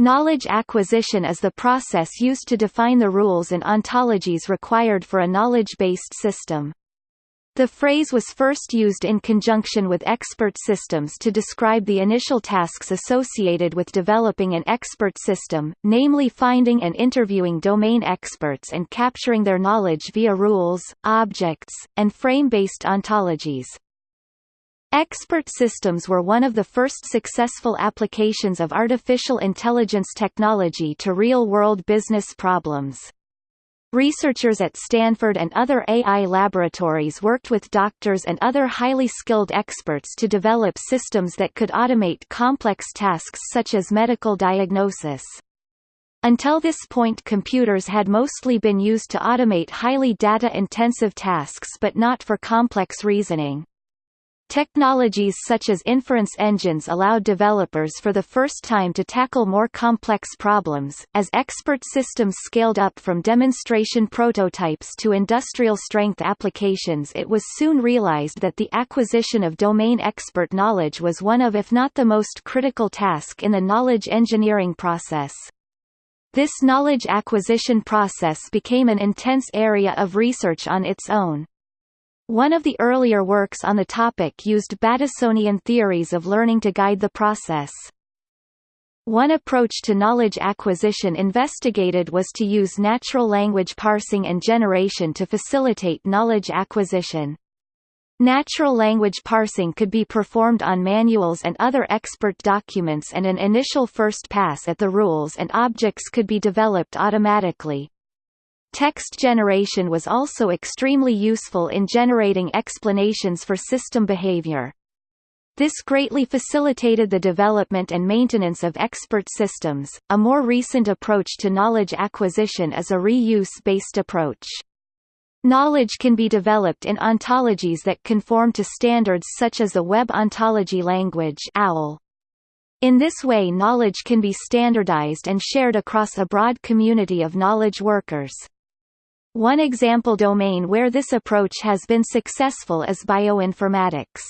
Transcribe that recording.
Knowledge acquisition is the process used to define the rules and ontologies required for a knowledge-based system. The phrase was first used in conjunction with expert systems to describe the initial tasks associated with developing an expert system, namely finding and interviewing domain experts and capturing their knowledge via rules, objects, and frame-based ontologies. Expert systems were one of the first successful applications of artificial intelligence technology to real-world business problems. Researchers at Stanford and other AI laboratories worked with doctors and other highly skilled experts to develop systems that could automate complex tasks such as medical diagnosis. Until this point computers had mostly been used to automate highly data-intensive tasks but not for complex reasoning. Technologies such as inference engines allowed developers for the first time to tackle more complex problems. As expert systems scaled up from demonstration prototypes to industrial strength applications, it was soon realized that the acquisition of domain expert knowledge was one of if not the most critical task in the knowledge engineering process. This knowledge acquisition process became an intense area of research on its own. One of the earlier works on the topic used Batesonian theories of learning to guide the process. One approach to knowledge acquisition investigated was to use natural language parsing and generation to facilitate knowledge acquisition. Natural language parsing could be performed on manuals and other expert documents and an initial first pass at the rules and objects could be developed automatically. Text generation was also extremely useful in generating explanations for system behavior. This greatly facilitated the development and maintenance of expert systems. A more recent approach to knowledge acquisition is a reuse-based approach. Knowledge can be developed in ontologies that conform to standards such as the Web Ontology Language OWL. In this way knowledge can be standardized and shared across a broad community of knowledge workers. One example domain where this approach has been successful is bioinformatics.